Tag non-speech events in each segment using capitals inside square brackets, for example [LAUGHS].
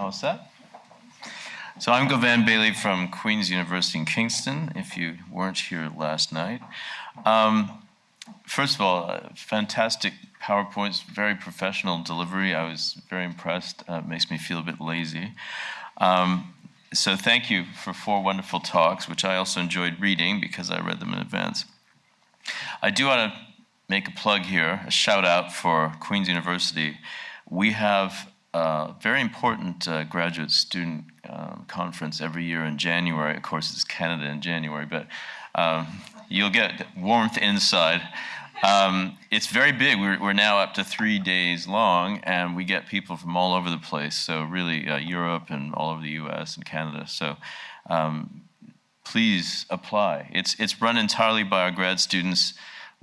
All set? So I'm Gauvin Bailey from Queen's University in Kingston, if you weren't here last night. Um, first of all, uh, fantastic PowerPoints, very professional delivery. I was very impressed. Uh, makes me feel a bit lazy. Um, so thank you for four wonderful talks, which I also enjoyed reading because I read them in advance. I do want to make a plug here, a shout out for Queen's University. We have very important uh, graduate student uh, conference every year in January. Of course, it's Canada in January, but um, you'll get warmth inside. Um, it's very big. We're, we're, now up to three days long, and we get people from all over the place. So really, uh, Europe and all over the U.S. and Canada. So um, please apply. It's it's run entirely by our grad students.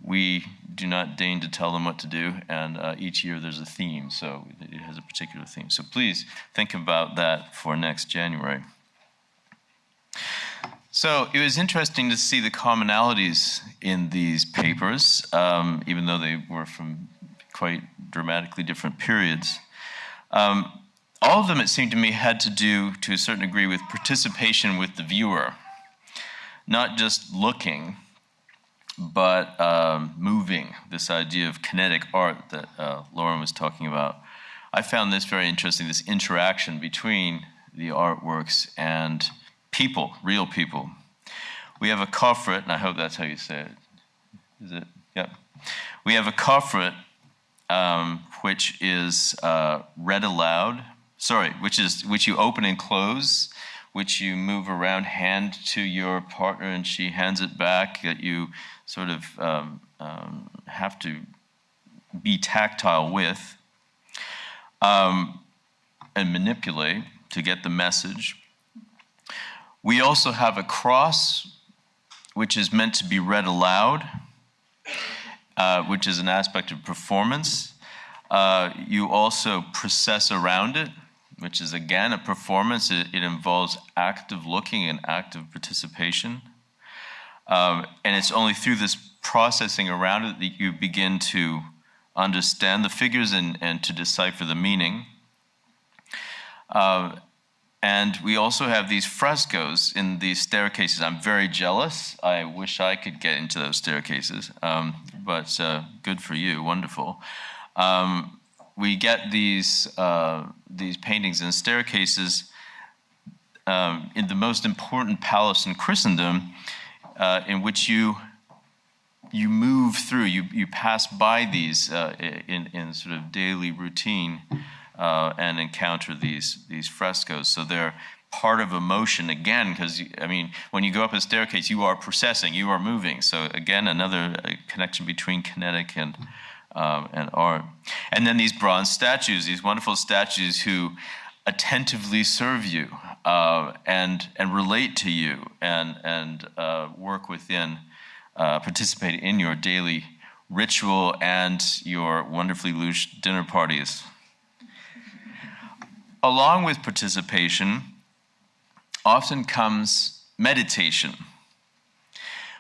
We do not deign to tell them what to do, and uh, each year there's a theme. So it has a particular theme. So please think about that for next January. So it was interesting to see the commonalities in these papers, um, even though they were from quite dramatically different periods. Um, all of them, it seemed to me, had to do, to a certain degree, with participation with the viewer, not just looking, but um, moving, this idea of kinetic art that uh, Lauren was talking about. I found this very interesting, this interaction between the artworks and people, real people. We have a coffret, and I hope that's how you say it. Is it? Yeah. We have a coffret, um, which is uh, read aloud. Sorry, which is which you open and close, which you move around, hand to your partner, and she hands it back. That you sort of um, um, have to be tactile with um, and manipulate to get the message. We also have a cross, which is meant to be read aloud, uh, which is an aspect of performance. Uh, you also process around it, which is again a performance. It, it involves active looking and active participation. Um, and it's only through this processing around it that you begin to understand the figures and, and to decipher the meaning. Uh, and we also have these frescoes in these staircases. I'm very jealous. I wish I could get into those staircases, um, but uh, good for you, wonderful. Um, we get these, uh, these paintings and staircases um, in the most important palace in Christendom, uh, in which you you move through, you, you pass by these uh, in, in sort of daily routine uh, and encounter these these frescoes. So they're part of emotion again, because I mean, when you go up a staircase, you are processing, you are moving. So again, another uh, connection between kinetic and um, and art. And then these bronze statues, these wonderful statues who attentively serve you uh, and and relate to you and and uh, work within, uh, participate in your daily ritual and your wonderfully loose dinner parties along with participation often comes meditation.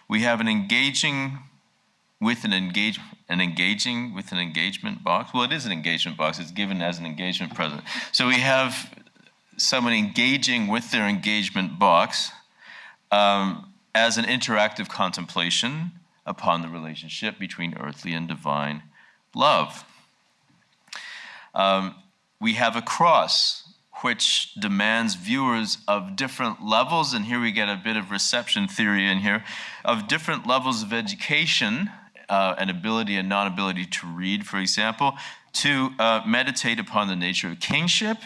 We have an engaging with an engage an engaging with an engagement box. Well, it is an engagement box. It's given as an engagement present. So we have someone engaging with their engagement box um, as an interactive contemplation upon the relationship between earthly and divine love. Um, we have a cross which demands viewers of different levels, and here we get a bit of reception theory in here, of different levels of education uh, and ability and non-ability to read, for example, to uh, meditate upon the nature of kingship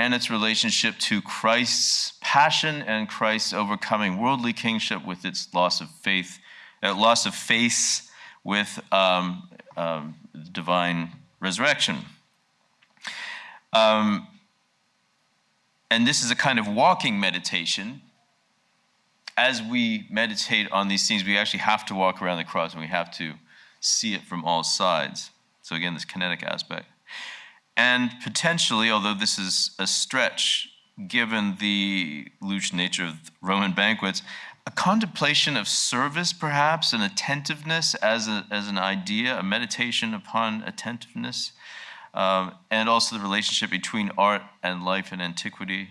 and its relationship to Christ's passion and Christ's overcoming worldly kingship with its loss of faith, uh, loss of faith with um, um, divine resurrection. Um, and this is a kind of walking meditation. As we meditate on these things, we actually have to walk around the cross and we have to see it from all sides. So, again, this kinetic aspect. And potentially, although this is a stretch, given the loose nature of Roman banquets, a contemplation of service, perhaps, an attentiveness as, a, as an idea, a meditation upon attentiveness um, and also the relationship between art and life in antiquity,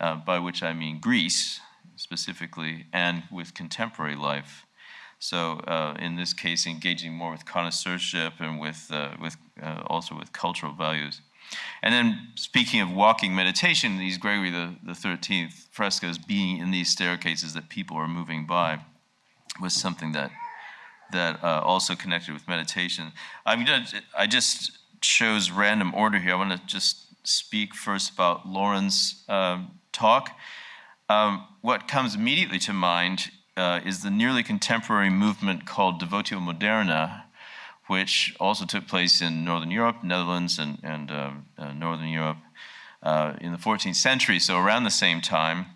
uh, by which I mean Greece specifically, and with contemporary life. So uh, in this case, engaging more with connoisseurship and with, uh, with uh, also with cultural values. And then speaking of walking meditation, these Gregory the, the 13th frescoes being in these staircases that people are moving by was something that that uh, also connected with meditation. I mean, I just chose random order here. I want to just speak first about Lauren's um, talk. Um, what comes immediately to mind uh, is the nearly contemporary movement called Devotio Moderna, which also took place in Northern Europe, Netherlands, and, and uh, uh, Northern Europe uh, in the 14th century, so around the same time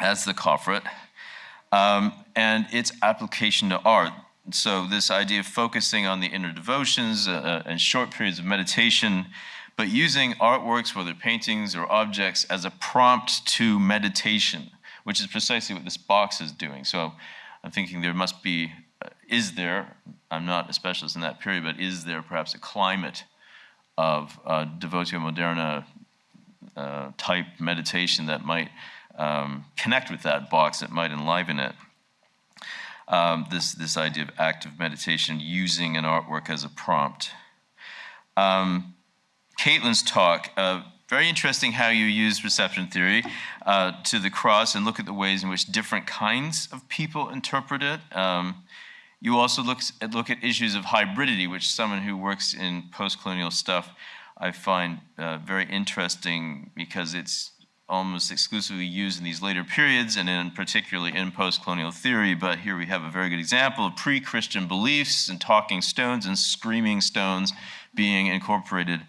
as the Coffret, um, and its application to art. So, this idea of focusing on the inner devotions uh, uh, and short periods of meditation, but using artworks, whether paintings or objects, as a prompt to meditation, which is precisely what this box is doing. So, I'm thinking there must be, uh, is there, I'm not a specialist in that period, but is there perhaps a climate of uh, devotio moderna uh, type meditation that might um, connect with that box, that might enliven it? um, this, this idea of active meditation using an artwork as a prompt. Um, Caitlin's talk, uh, very interesting how you use reception theory uh, to the cross and look at the ways in which different kinds of people interpret it. Um, you also look at, look at issues of hybridity, which someone who works in post colonial stuff I find uh, very interesting because it's almost exclusively used in these later periods and in particularly in post-colonial theory but here we have a very good example of pre-christian beliefs and talking stones and screaming stones being incorporated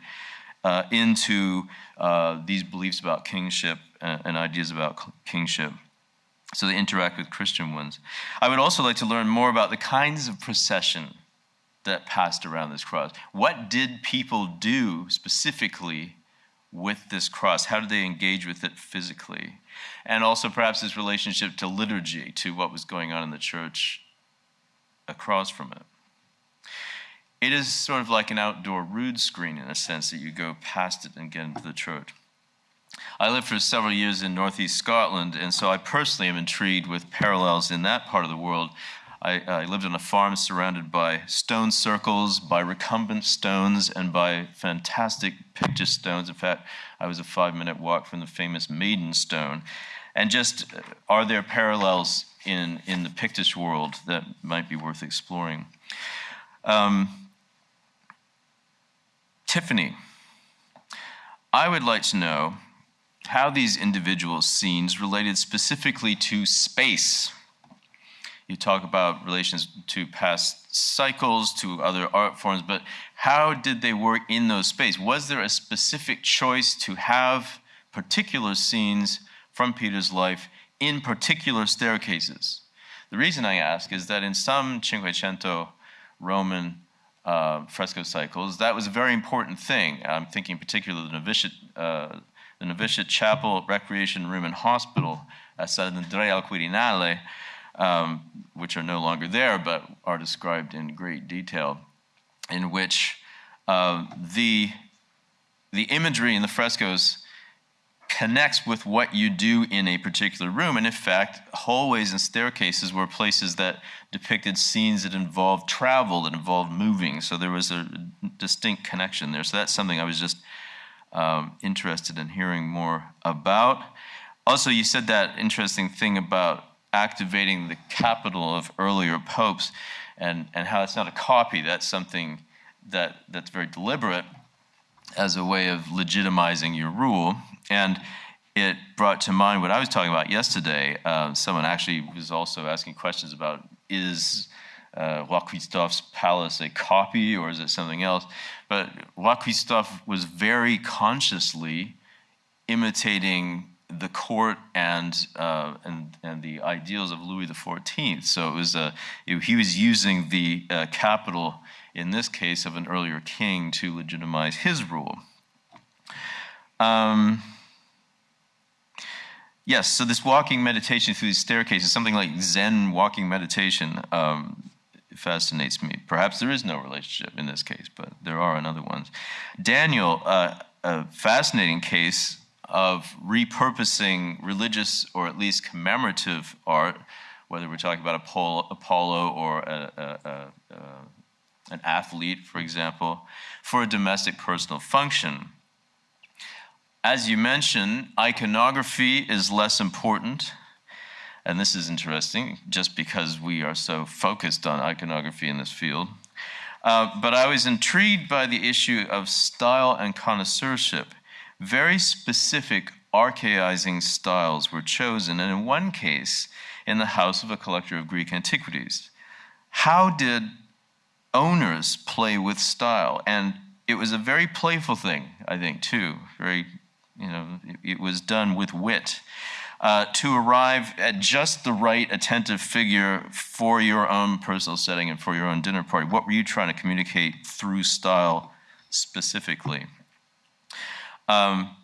uh, into uh, these beliefs about kingship and, and ideas about kingship so they interact with christian ones i would also like to learn more about the kinds of procession that passed around this cross what did people do specifically with this cross? How did they engage with it physically? And also, perhaps, its relationship to liturgy, to what was going on in the church across from it. It is sort of like an outdoor rood screen in a sense that you go past it and get into the church. I lived for several years in northeast Scotland, and so I personally am intrigued with parallels in that part of the world I, I, lived on a farm surrounded by stone circles, by recumbent stones, and by fantastic picture stones. In fact, I was a five minute walk from the famous Maiden Stone. And just uh, are there parallels in, in the Pictish world that might be worth exploring? Um, Tiffany, I would like to know how these individual scenes related specifically to space you talk about relations to past cycles, to other art forms, but how did they work in those spaces? Was there a specific choice to have particular scenes from Peter's life in particular staircases? The reason I ask is that in some Cinquecento Roman uh, fresco cycles, that was a very important thing. I'm thinking particularly the novitiate, uh, the novitiate chapel, recreation room, and hospital at Sant'Andrea al Quirinale um, which are no longer there but are described in great detail, in which uh, the, the imagery in the frescoes connects with what you do in a particular room. And in fact, hallways and staircases were places that depicted scenes that involved travel, that involved moving. So there was a distinct connection there. So that's something I was just um, interested in hearing more about. Also, you said that interesting thing about activating the capital of earlier popes and, and how it's not a copy, that's something that, that's very deliberate as a way of legitimizing your rule. And it brought to mind what I was talking about yesterday. Uh, someone actually was also asking questions about is uh, palace a copy or is it something else? But Roi was very consciously imitating the court and, uh, and, and the ideals of Louis XIV. So it was a, it, he was using the uh, capital, in this case, of an earlier king to legitimize his rule. Um, yes, so this walking meditation through these staircases, something like Zen walking meditation, um, fascinates me. Perhaps there is no relationship in this case, but there are in other ones. Daniel, uh, a fascinating case of repurposing religious or at least commemorative art, whether we're talking about Apollo, Apollo or a, a, a, an athlete, for example, for a domestic personal function. As you mentioned, iconography is less important. And this is interesting, just because we are so focused on iconography in this field. Uh, but I was intrigued by the issue of style and connoisseurship. Very specific archaizing styles were chosen, and in one case, in the house of a collector of Greek antiquities. How did owners play with style? And it was a very playful thing, I think, too. Very, you know, it was done with wit. Uh, to arrive at just the right attentive figure for your own personal setting and for your own dinner party. What were you trying to communicate through style specifically? Um,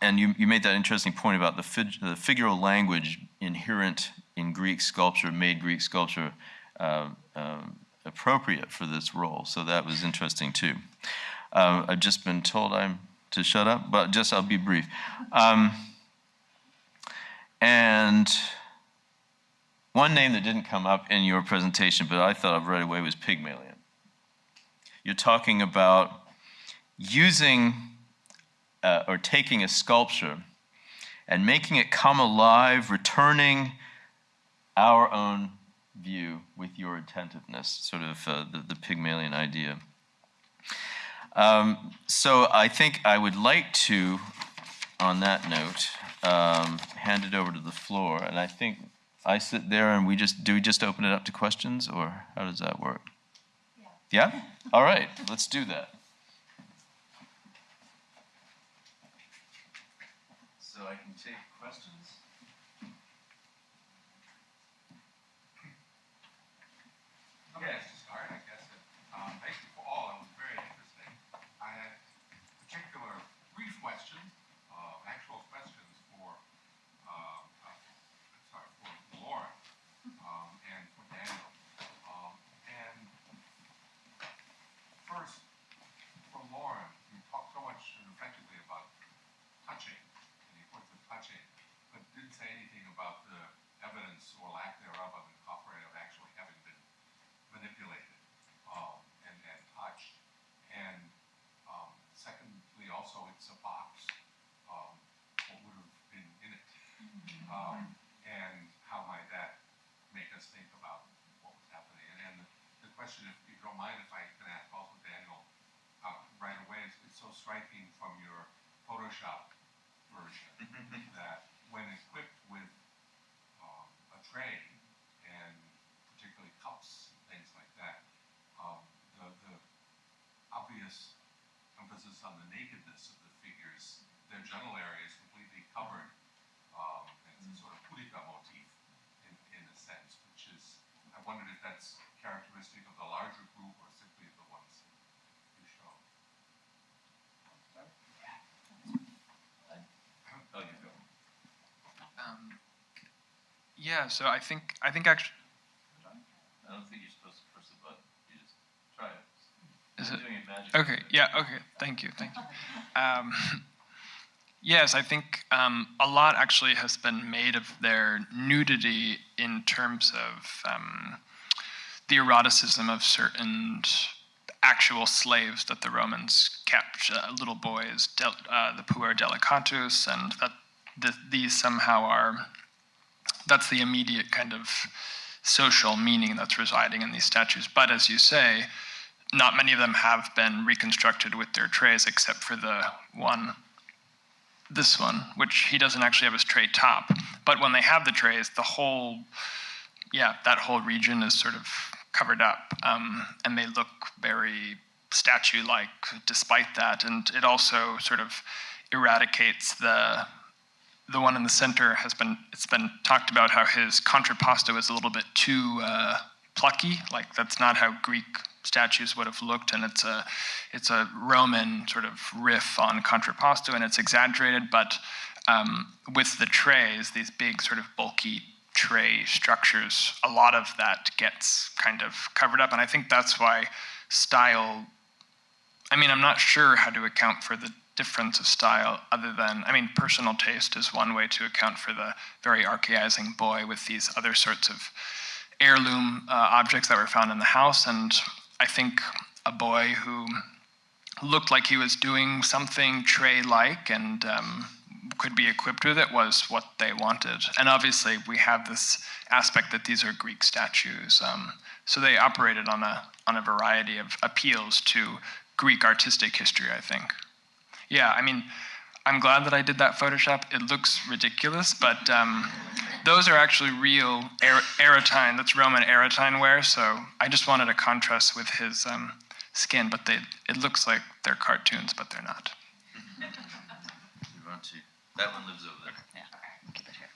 and you, you made that interesting point about the, fig, the figural language inherent in Greek sculpture, made Greek sculpture uh, um, appropriate for this role. So that was interesting too. Um, I've just been told I'm to shut up, but just I'll be brief. Um, and one name that didn't come up in your presentation, but I thought of right away was Pygmalion. You're talking about using uh, or taking a sculpture and making it come alive, returning our own view with your attentiveness, sort of uh, the, the, Pygmalion idea. Um, so I think I would like to, on that note, um, hand it over to the floor. And I think I sit there and we just, do we just open it up to questions or how does that work? Yeah? yeah? All right, let's do that. so I can take questions. Okay, yes. to start, I guess, um, thank you for all. It was very interesting. I had particular brief questions, uh, actual questions for, uh, uh, sorry, for Lauren um, and for Daniel. Um, and first, for Lauren, you talked so much effectively about touching touching, but didn't say anything about the evidence or lack thereof of incorporated of actually having been manipulated um, and, and touched. And um, secondly, also it's a box. Um, what would have been in it? Um, and how might that make us think about what was happening? And, and the, the question, if you don't mind, if I can ask also Daniel uh, right away, it's, it's so striking from your Photoshop version that when equipped with um, a tray and particularly cups and things like that, um, the, the obvious emphasis on the nakedness of the figures, their genital area is completely covered. Um, it's a sort of pudica motif in, in a sense, which is, I wondered if that's characteristic of the larger group or simply the ones you show. Um, yeah, so I think I think actually. I don't think you're supposed to press the button. You just try it. Is it? okay. Yeah. Okay. Thank you. Thank you. Um, [LAUGHS] yes, I think um, a lot actually has been made of their nudity in terms of um, the eroticism of certain actual slaves that the Romans kept, uh, little boys, uh, the puer delicatus, and that the, these somehow are, that's the immediate kind of social meaning that's residing in these statues. But as you say, not many of them have been reconstructed with their trays except for the one, this one, which he doesn't actually have his tray top. But when they have the trays, the whole, yeah, that whole region is sort of covered up. Um, and they look very statue-like despite that. And it also sort of eradicates the the one in the center has been it's been talked about how his contrapposto is a little bit too uh, plucky like that's not how greek statues would have looked and it's a it's a roman sort of riff on contrapposto and it's exaggerated but um, with the trays these big sort of bulky tray structures, a lot of that gets kind of covered up. And I think that's why style, I mean, I'm not sure how to account for the difference of style other than, I mean, personal taste is one way to account for the very archaizing boy with these other sorts of heirloom uh, objects that were found in the house. And I think a boy who looked like he was doing something tray-like and um, could be equipped with it was what they wanted. And obviously, we have this aspect that these are Greek statues. Um, so they operated on a, on a variety of appeals to Greek artistic history, I think. Yeah, I mean, I'm glad that I did that Photoshop. It looks ridiculous, but um, those are actually real er- Aretine, that's Roman Aretine ware, so I just wanted a contrast with his um, skin, but they, it looks like they're cartoons, but they're not. We want to- That one lives over there. Yeah, keep it here.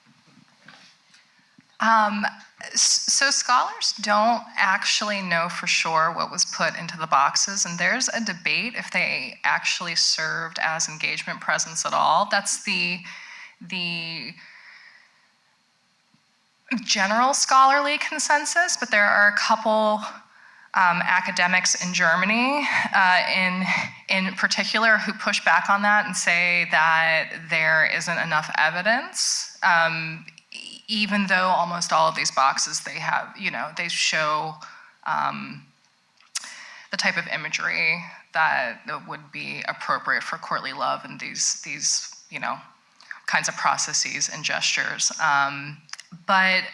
Um, s- so scholars don't actually know for sure what was put into the boxes, and there's a debate if they actually served as engagement presents at all. That's the the general scholarly consensus, but there are a couple um, academics in Germany, uh, in in particular, who push back on that and say that there isn't enough evidence. Um, even though almost all of these boxes they have, you know, they show um, the type of imagery that would be appropriate for courtly love and these these you know kinds of processes and gestures. Um, but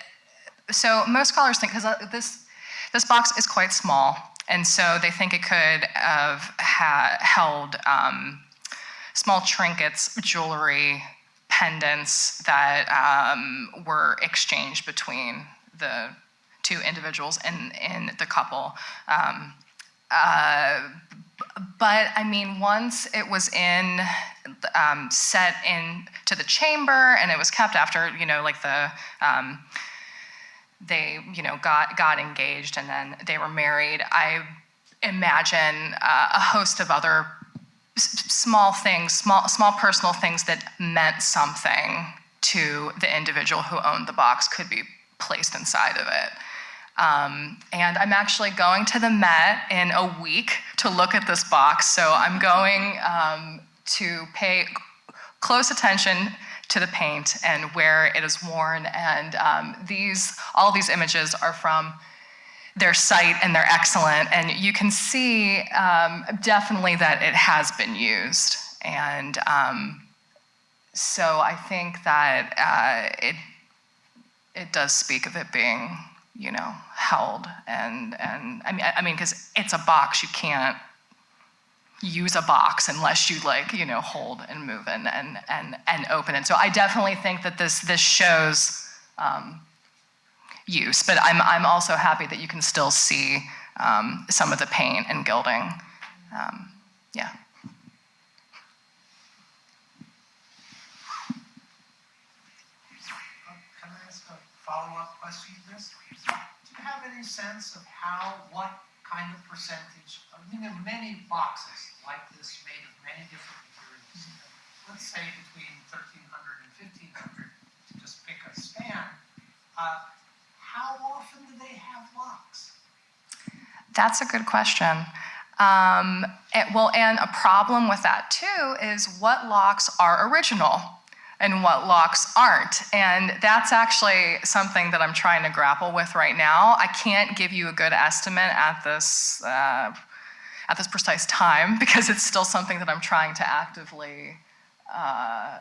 so most scholars think because this this box is quite small, and so they think it could have ha- held um, small trinkets, jewelry, pendants that um, were exchanged between the two individuals in in the couple. Um, uh, but I mean, once it was in, um, set in to the chamber, and it was kept after, you know, like the, um, they, you know, got got engaged, and then they were married. I imagine uh, a host of other small things, small small personal things that meant something to the individual who owned the box could be placed inside of it. Um, and I'm actually going to the Met in a week to look at this box. So I'm going um, to pay close attention to the paint and where it is worn. And um, these, all these images are from their site and they're excellent. And you can see um, definitely that it has been used. And um, so I think that uh, it it does speak of it being, you know, held and and I mean I mean because it's a box you can't use a box unless you like you know hold and move and and and and open it. So I definitely think that this this shows um, use, but I'm I'm also happy that you can still see um, some of the paint and gilding. Um, yeah. Uh, Can I ask a follow-up question to this? Do you have any sense of how, what kind of percentage, I mean, there are many boxes like this made of many different materials. Let's say between 1300 and 1500, to just pick a span. Uh, How often do they have locks? That's a good question. Um, it- well, and a problem with that too is what locks are original and what locks aren't. And that's actually something that I'm trying to grapple with right now. I can't give you a good estimate at this uh, at this precise time [LAUGHS] because it's still something that I'm trying to actively uh,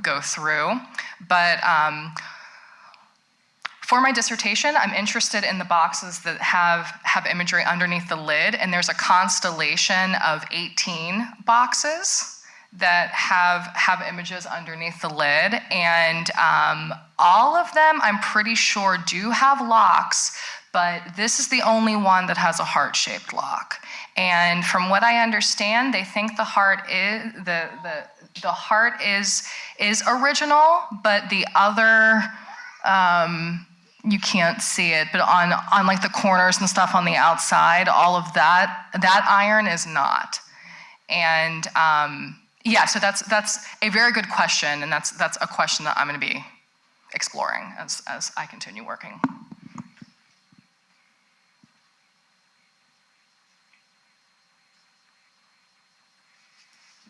go through. But um, for my dissertation, I'm interested in the boxes that have, have imagery underneath the lid, and there's a constellation of 18 boxes that have, have images underneath the lid, and um, all of them, I'm pretty sure, do have locks, but this is the only one that has a heart-shaped lock. And from what I understand, they think the heart is the the the heart is is original, but the other um, you can't see it, but on on like the corners and stuff on the outside, all of that that iron is not. And um, yeah, so that's that's a very good question, and that's that's a question that I'm going to be exploring as, as I continue working.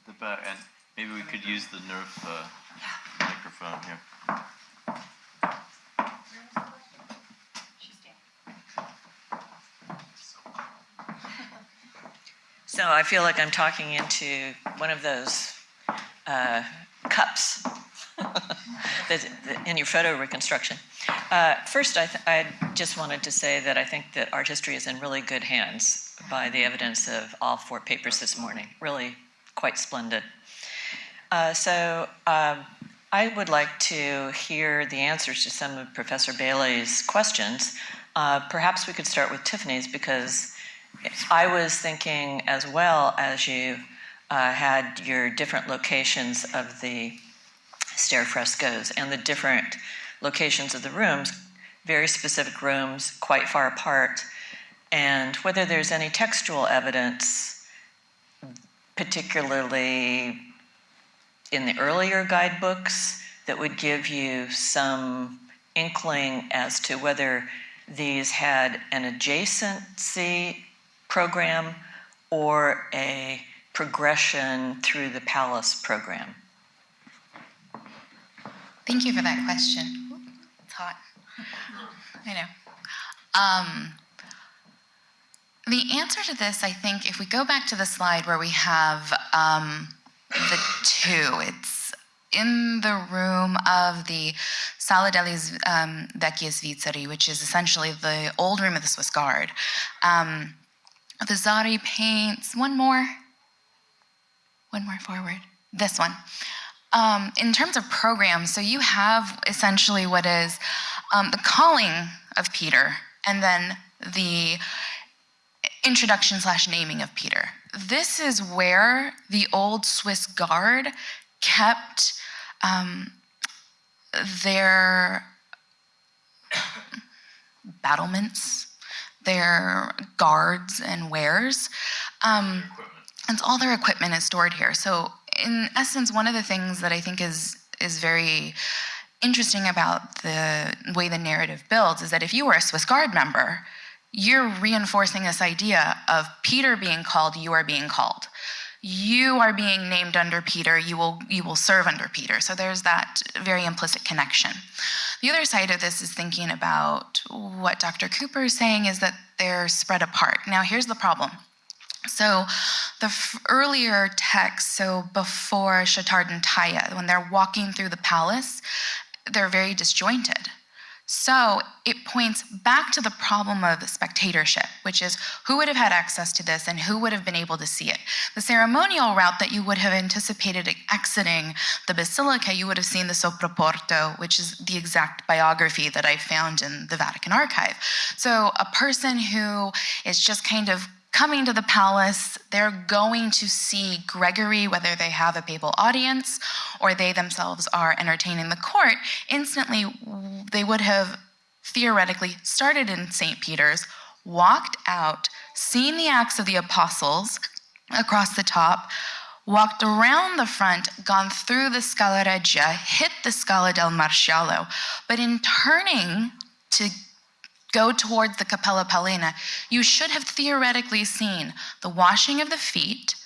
The back, and maybe we could use the Nerf uh, microphone here. I feel like I'm talking into one of those uh, cups [LAUGHS] in your photo reconstruction. Uh, first, I, I just wanted to say that I think that art history is in really good hands by the evidence of all four papers this morning. Really quite splendid. Uh, so um, I would like to hear the answers to some of Professor Bailey's questions. Uh, perhaps we could start with Tiffany's because I was thinking as well as you uh, had your different locations of the stair frescoes and the different locations of the rooms, very specific rooms, quite far apart, and whether there's any textual evidence, particularly in the earlier guidebooks, that would give you some inkling as to whether these had an adjacency program or a progression through the palace program? Thank you for that question. It's hot. I know. Um, the answer to this, I think, if we go back to the slide where we have um, the two, it's in the room of the Sala degli um, Vecchi Svizzeri, which is essentially the old room of the Swiss Guard. Um, the Zari paints, one more, one more forward, this one. Um, in terms of programs, so you have essentially what is um, the calling of Peter and then the introduction slash naming of Peter. This is where the old Swiss Guard kept um, their [COUGHS] battlements, their guards and wares. Um, and all their equipment is stored here. So in essence, one of the things that I think is is very interesting about the way the narrative builds is that if you were a Swiss Guard member, you're reinforcing this idea of Peter being called, you are being called. You are being named under Peter, you will you will serve under Peter. So there's that very implicit connection. The other side of this is thinking about what Dr. Cooper is saying is that they're spread apart. Now here's the problem. So the earlier text, so before Chattard and Taja, when they're walking through the palace, they're very disjointed. So it points back to the problem of spectatorship, which is who would have had access to this and who would have been able to see it. The ceremonial route that you would have anticipated exiting the basilica, you would have seen the Sopraporto, which is the exact biography that I found in the Vatican archive. So a person who is just kind of coming to the palace, they're going to see Gregory, whether they have a papal audience or they themselves are entertaining the court. Instantly, they would have theoretically started in St. Peter's, walked out, seen the Acts of the Apostles across the top, walked around the front, gone through the Scala Regia, hit the Scala del Maresciallo. But in turning to go towards the Cappella Paolina, you should have theoretically seen the washing of the feet,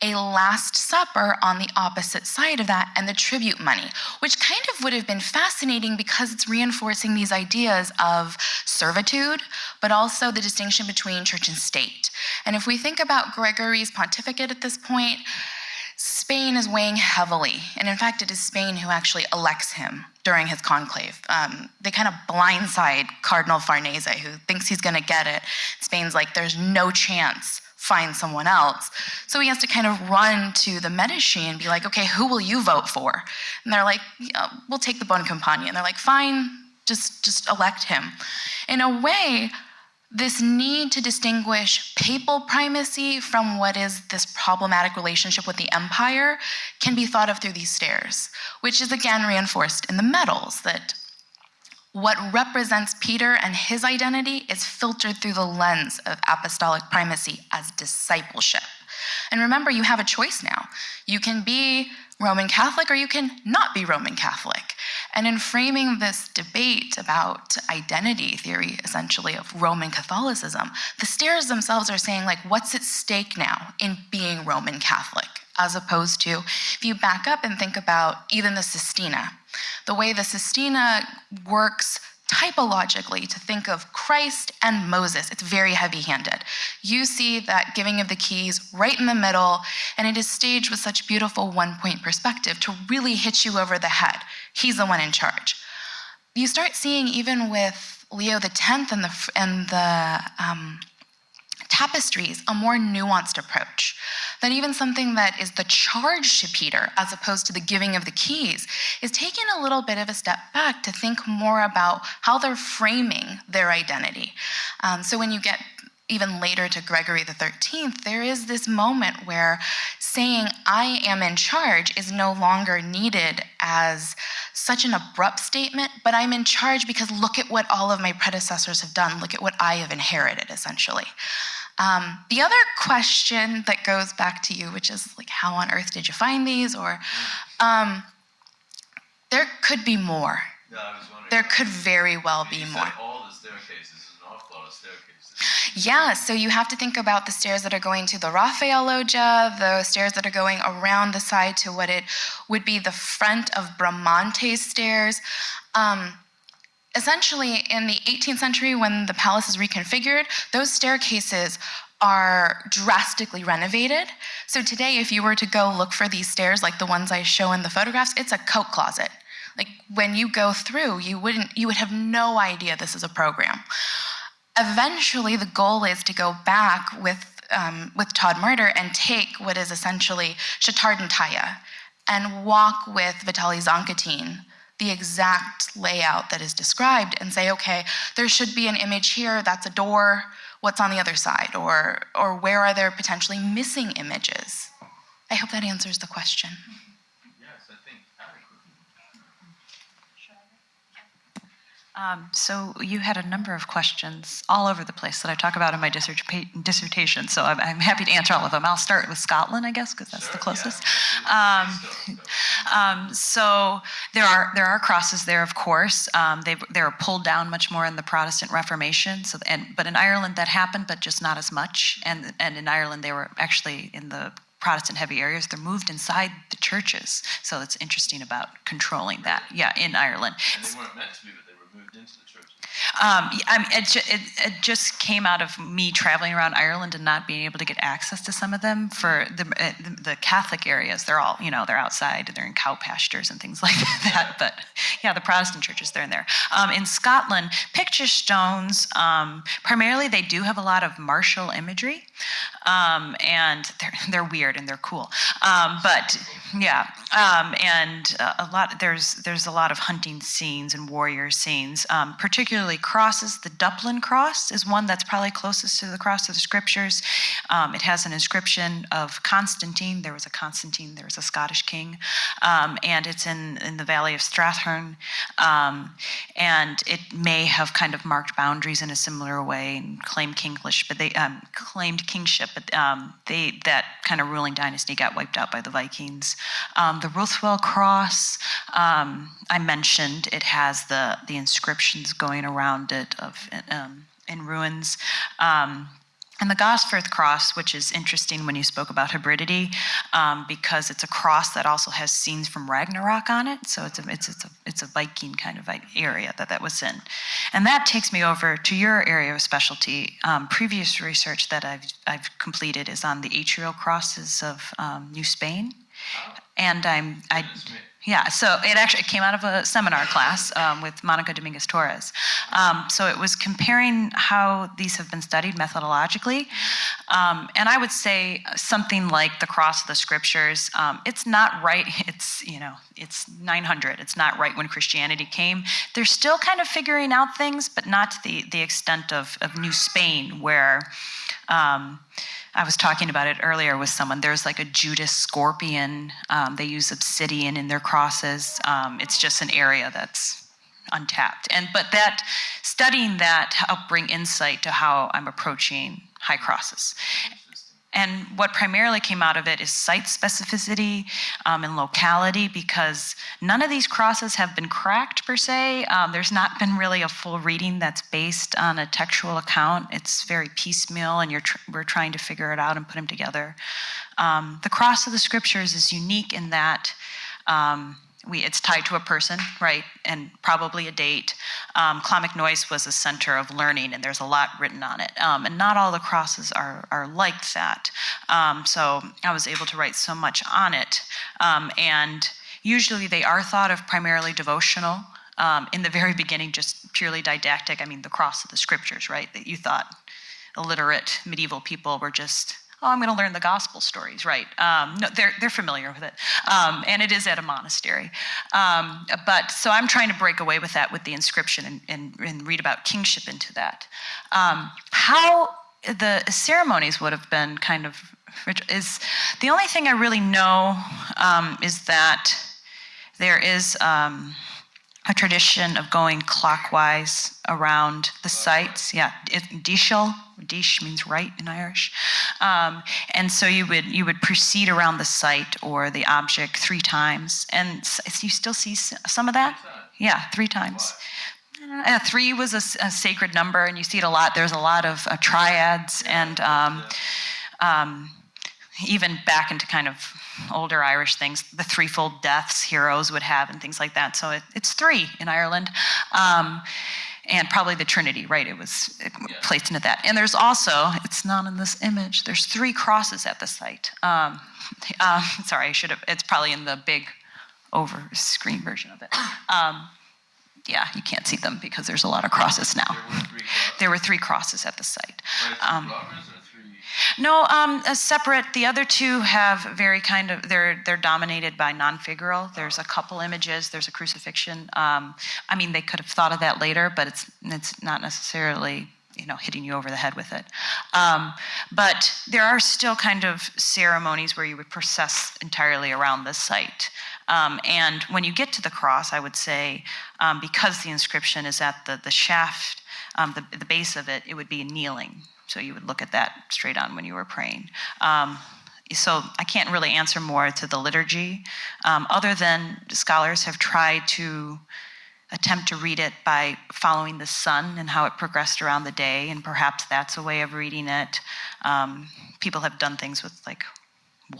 a Last Supper on the opposite side of that, and the tribute money, which kind of would have been fascinating because it's reinforcing these ideas of servitude, but also the distinction between church and state. And if we think about Gregory's pontificate at this point, Spain is weighing heavily, and in fact, it is Spain who actually elects him during his conclave. Um, they kind of blindside Cardinal Farnese, who thinks he's going to get it. Spain's like, there's no chance, find someone else. So he has to kind of run to the Medici and be like, okay, who will you vote for? And they're like, yeah, we'll take the Boncompagni. And they're like, fine, just, just elect him. In a way, this need to distinguish papal primacy from what is this problematic relationship with the empire can be thought of through these stairs, which is again reinforced in the medals that what represents Peter and his identity is filtered through the lens of apostolic primacy as discipleship. And remember, you have a choice now. You can be Roman Catholic or you can not be Roman Catholic. And in framing this debate about identity theory, essentially, of Roman Catholicism, the stairs themselves are saying, like, what's at stake now in being Roman Catholic? As opposed to, if you back up and think about even the Sistina, the way the Sistina works typologically to think of Christ and Moses. It's very heavy handed. You see that giving of the keys right in the middle, and it is staged with such beautiful one point perspective to really hit you over the head. He's the one in charge. You start seeing, even with Leo X and the, and the um, tapestries, a more nuanced approach. That even something that is the charge to Peter, as opposed to the giving of the keys, is taking a little bit of a step back to think more about how they're framing their identity. Um, so when you get even later to Gregory the 13th, there is this moment where saying, I am in charge, is no longer needed as such an abrupt statement, but I'm in charge because look at what all of my predecessors have done. Look at what I have inherited, essentially. Um, the other question that goes back to you, which is like, how on earth did you find these? Or um, there could be more. No, I was wondering. There could very well be more. all the staircases, an awful lot of staircases. Yeah, so you have to think about the stairs that are going to the Raphael loggia, the stairs that are going around the side to what it would be the front of Bramante's stairs. Um, essentially, in the 18th century, when the palace is reconfigured, those staircases are drastically renovated. So today, if you were to go look for these stairs, like the ones I show in the photographs, it's a coat closet. Like when you go through, you wouldn't, you would have no idea this is a program. Eventually, the goal is to go back with um, with Todd Murder and take what is essentially Chatardentaya and Taja, and walk with Vitaly Zankatin the exact layout that is described and say, okay, there should be an image here, that's a door, what's on the other side? Or, or where are there potentially missing images? I hope that answers the question. Yes, I think adequately. Um, so you had a number of questions all over the place that I talk about in my dissertation. So I'm, I'm happy to answer all of them. I'll start with Scotland, I guess, because that's Sure, the closest. Yeah, Um, so. um, so there are there are crosses there, of course. Um, they they were pulled down much more in the Protestant Reformation. So and but in Ireland that happened, but just not as much. And and in Ireland they were actually in the Protestant heavy areas. They're moved inside the churches. So it's interesting about controlling that. Yeah, in Ireland. And they weren't meant to be, but they moved into the. Um, it, it, it just came out of me traveling around Ireland and not being able to get access to some of them for the, uh, the, the Catholic areas. They're all, you know, they're outside, they're in cow pastures and things [LAUGHS] like that. But yeah, the Protestant churches, they're in there. Um, in Scotland, picture stones, um, primarily they do have a lot of martial imagery. Um, and they're, [LAUGHS] they're weird and they're cool. Um, but yeah, um, and uh, a lot, there's, there's a lot of hunting scenes and warrior scenes, um, crosses. The Dupplin cross is one that's probably closest to the cross of the scriptures. Um, it has an inscription of Constantine. There was a Constantine, there was a Scottish king. Um, and it's in, in the valley of Strathearn. Um, and it may have kind of marked boundaries in a similar way and claimed kinglish, but they um, claimed kingship, but um, they that kind of ruling dynasty got wiped out by the Vikings. Um, the Ruthwell Cross, I mentioned, it has the the inscriptions going around it of um, in runes. Um, and the Gosforth cross, which is interesting when you spoke about hybridity, um, because it's a cross that also has scenes from Ragnarok on it. So it's a, it's, it's a, it's a Viking kind of area that that was in. And that takes me over to your area of specialty. Um, previous research that I've, I've completed is on the atrial crosses of um, New Spain. And I'm, I. yeah, so it actually came out of a seminar class um, with Monica Dominguez Torres. Um, so it was comparing how these have been studied methodologically. Um, and I would say something like the cross of the scriptures, um, it's not right, [LAUGHS] it's, you know, it's 900, it's not right when Christianity came. They're still kind of figuring out things, but not to the, the extent of, of New Spain, where um, I was talking about it earlier with someone. There's like a Judas scorpion. Um, they use obsidian in their crosses. Um, it's just an area that's untapped. And but that studying that helped bring insight to how I'm approaching high crosses. And what primarily came out of it is site specificity um, and locality because none of these crosses have been cracked per se. Um, there's not been really a full reading that's based on a textual account. It's very piecemeal, and you're tr- we're trying to figure it out and put them together. Um, the cross of the scriptures is unique in that. We, it's tied to a person, right, and probably a date. Um, Clonmacnoise was a center of learning, and there's a lot written on it. Um, and not all the crosses are, are like that. Um, so I was able to write so much on it. Um, and usually they are thought of primarily devotional. Um, in the very beginning, just purely didactic. I mean, the cross of the scriptures, right? That you thought illiterate medieval people were just oh, I'm going to learn the gospel stories, right? Um, no, they're, they're familiar with it. Um, and it is at a monastery. Um, but so I'm trying to break away with that with the inscription and, and, and read about kingship into that. Um, how the ceremonies would have been kind of is the only thing I really know um, is that there is um, a tradition of going clockwise around the sites. Yeah, deiseal. Dish means right in Irish, um, and so you would you would proceed around the site or the object three times, and you still see some of that. Yeah, three times. Uh, three was a sacred number, and you see it a lot. There's a lot of uh, triads and. Um, um, even back into kind of older Irish things, the threefold deaths heroes would have and things like that. So it, it's three in Ireland. Um, and probably the Trinity, right? It was placed into that. And there's also, it's not in this image, there's three crosses at the site. Um, [LAUGHS] um, sorry, I should have, it's probably in the big over screen version of it. Um, yeah, you can't see them because there's a lot of crosses now. There were three crosses. There were three crosses at the site. Um, robbers or three? No, um, a separate. The other two have very kind of they're they're dominated by non-figural. There's a couple images. There's a crucifixion. Um, I mean, they could have thought of that later, but it's it's not necessarily you know hitting you over the head with it. Um, but there are still kind of ceremonies where you would process entirely around the site. Um, and when you get to the cross, I would say, um, because the inscription is at the the shaft, um, the the base of it, it would be kneeling. So you would look at that straight on when you were praying. Um, so I can't really answer more to the liturgy, um, other than scholars have tried to attempt to read it by following the sun and how it progressed around the day, and perhaps that's a way of reading it. Um, people have done things with like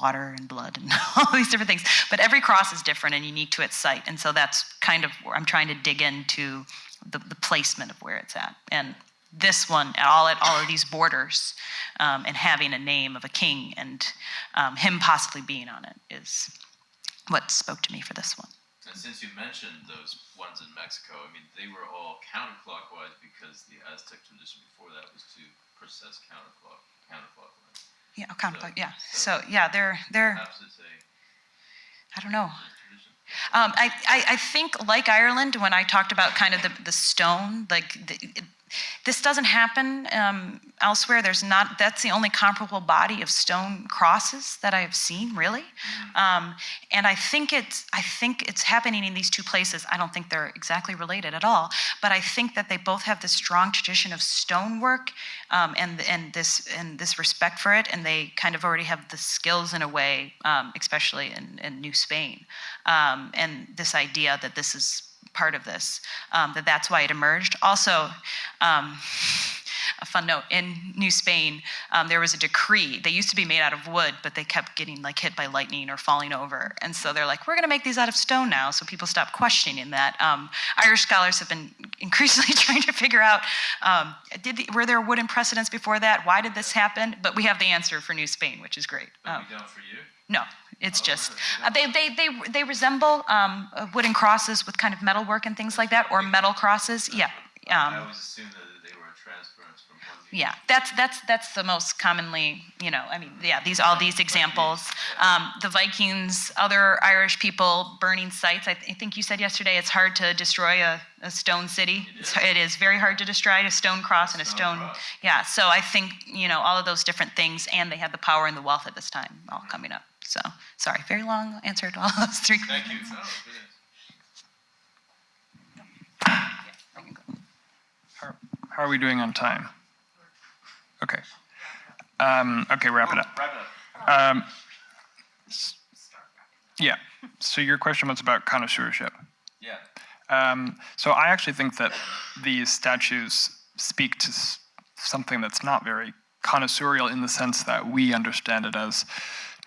water and blood and [LAUGHS] all these different things, but every cross is different and unique to its site, and so that's kind of where I'm trying to dig into the, the placement of where it's at. And this one, at all at all of these borders, um, and having a name of a king and um, him possibly being on it is what spoke to me for this one. And since you mentioned those ones in Mexico, I mean, they were all counterclockwise because the Aztec tradition before that was to process counterclock, counterclockwise. Yeah, counterclock. Yeah. So yeah, they're they're. Perhaps it's a I don't know. Um, I, I, I think, like Ireland, when I talked about kind of the, the stone, like the, this doesn't happen um, elsewhere. There's not. That's the only comparable body of stone crosses that I have seen, really. Um, and I think it's. I think it's happening in these two places. I don't think they're exactly related at all, but I think that they both have this strong tradition of stonework um, and and this and this respect for it, and they kind of already have the skills in a way, um, especially in, in New Spain, um, and this idea that this is part of this, um, that that's why it emerged. Also, um, a fun note in New Spain, um, there was a decree. They used to be made out of wood, but they kept getting like hit by lightning or falling over, and so they're like, we're going to make these out of stone now. So people stop questioning that. Um, Irish scholars have been [LAUGHS] increasingly [LAUGHS] trying to figure out, um, did the, were there wooden precedents before that? Why did this happen? But we have the answer for New Spain, which is great. But Um, we don't for you? no, it's just uh, they, they they they resemble um, uh, wooden crosses with kind of metal work and things like that, or metal crosses. Yeah, I um, always assumed that they were a transference from one. yeah. That's that's that's the most commonly, you know. I mean, yeah. These all these examples. Um, the Vikings, other Irish people burning sites. I, th- I think you said yesterday it's hard to destroy a, a stone city. It's, it is very hard to destroy a stone cross and a Stone stone. cross. Yeah. So I think you know all of those different things, and they had the power and the wealth at this time all coming up. So sorry, very long answer to all [LAUGHS] those three. Thank you. No, good answer. How, how are we doing on time? Okay. Um, okay, wrap it up. Wrap it up. Um, yeah. So your question was about connoisseurship. Yeah. Um, so I actually think that these statues speak to something that's not very connoisseurial in the sense that we understand it as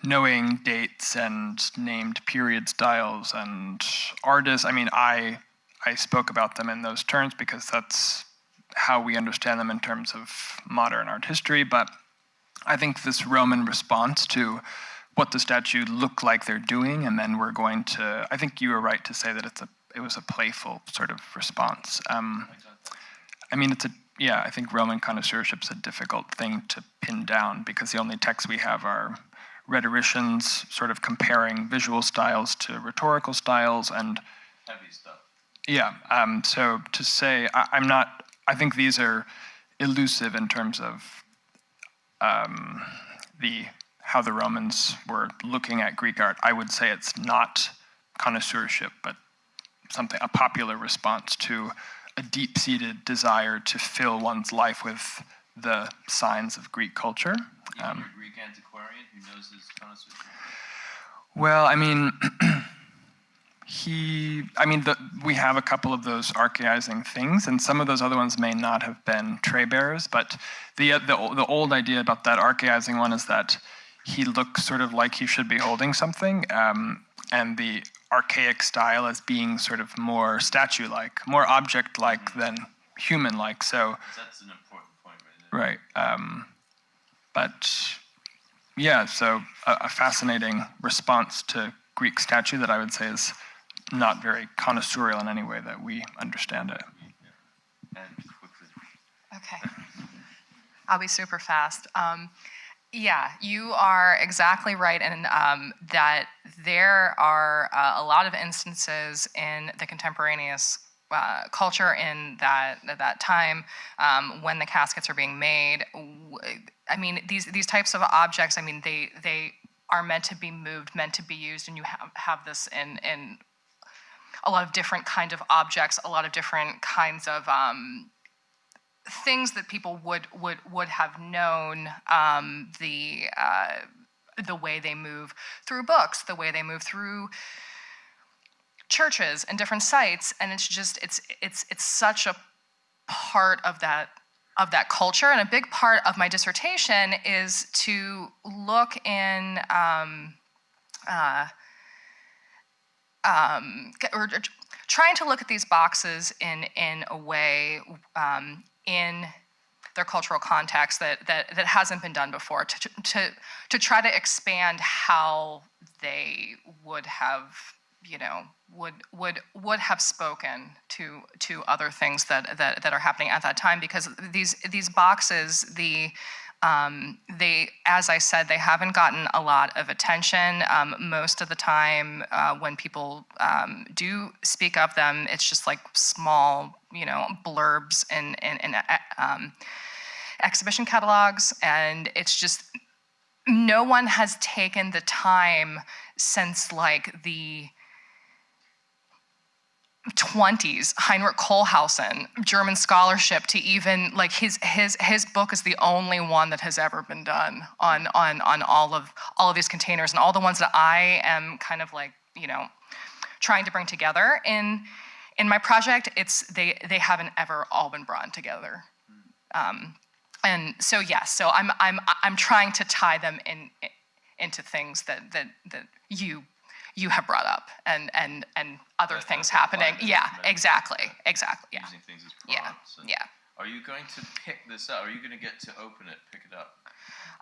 knowing dates and named period styles and artists. I mean, I I spoke about them in those terms because that's how we understand them in terms of modern art history. But I think this Roman response to what the statue look like they're doing, and then we're going to. I think you were right to say that it's a it was a playful sort of response. Um, I mean, it's a yeah. I think Roman connoisseurship's a difficult thing to pin down because the only texts we have are rhetoricians sort of comparing visual styles to rhetorical styles and Heavy stuff. yeah. Um, so to say, I, I'm not. I think these are elusive in terms of um, the how the Romans were looking at Greek art. I would say it's not connoisseurship, but something a popular response to a deep-seated desire to fill one's life with the signs of Greek culture. Um, Greek antiquarian who knows his connoisseurship. Well, I mean, [CLEARS THROAT] he, I mean, the, we have a couple of those archaizing things, and some of those other ones may not have been tray bearers, but the, uh, the, the old idea about that archaizing one is that he looks sort of like he should be holding something, um, and the archaic style as being sort of more statue-like, more object-like than human-like. So, That's an important point right there. right. Um, but yeah, so a, a fascinating response to Greek statue that I would say is not very connoisseurial in any way that we understand it. Okay. I'll be super fast. Um, yeah, you are exactly right in um, that there are uh, a lot of instances in the contemporaneous uh, culture in that at that time um, when the caskets are being made. I mean, these these types of objects. I mean, they they are meant to be moved, meant to be used, and you have have this in in a lot of different kind of objects, a lot of different kinds of um, things that people would would would have known um, the uh, the way they move through books, the way they move through churches and different sites, and it's just it's it's it's such a part of that of that culture, and a big part of my dissertation is to look in. Um, uh, um, or, or trying to look at these boxes in in a way um, in their cultural context that that that hasn't been done before to to to try to expand how they would have you know would would would have spoken to to other things that that that are happening at that time because these these boxes the um, they, as I said, they haven't gotten a lot of attention. Um, most of the time, uh, when people um, do speak of them, it's just like small, you know, blurbs in in, in uh, um, exhibition catalogs, and it's just no one has taken the time since like the 20s heinrich Kohlhaussen german scholarship to even like his his his book is the only one that has ever been done on on on all of all of these containers and all the ones that i am kind of like you know trying to bring together in in my project it's they they haven't ever all been brought together. Um, and so yes so i'm i'm i'm trying to tie them in into things that that that you you have brought up and and and other That- things happening yeah exactly exactly yeah Using things as yeah yeah Are you going to pick this up? Are you going to get to open it, pick it up?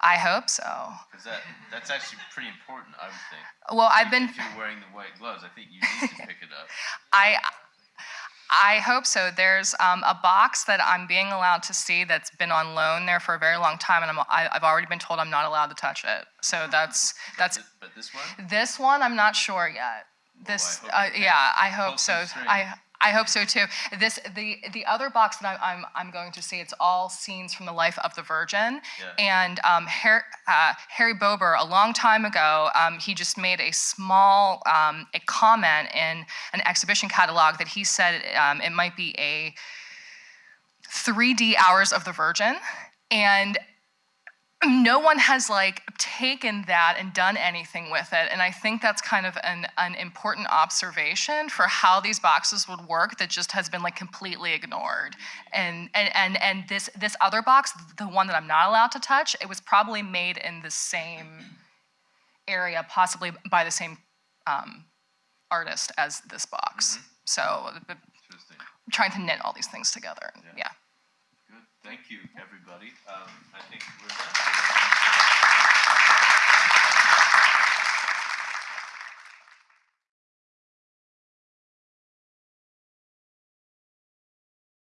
i hope so Because that that's actually pretty important, I would think. well i've been If you're wearing the white gloves, I think you need to [LAUGHS] pick it up. I I hope so. There's um, a box that I'm being allowed to see that's been on loan there for a very long time, and I'm, I, I've already been told I'm not allowed to touch it. So that's that's Th- But this one? this one. I'm not sure yet. This, hope uh, yeah, I hope so. I I hope so too. This the the other box that I'm I'm, I'm going to see. It's all scenes from the life of the Virgin. Yeah. And um, Harry, uh, Harry Bober, a long time ago, um, he just made a small um, a comment in an exhibition catalog that he said um, it might be a 3D hours of the Virgin, and no one has like taken that and done anything with it and i think that's kind of an, an important observation for how these boxes would work that just has been like completely ignored and and and, and this this other box the one that i'm not allowed to touch it was probably made in the same area possibly by the same um, artist as this box so but Interesting. I'm trying to knit all these things together yeah. Good. Thank you, everybody. Um, I think we're done.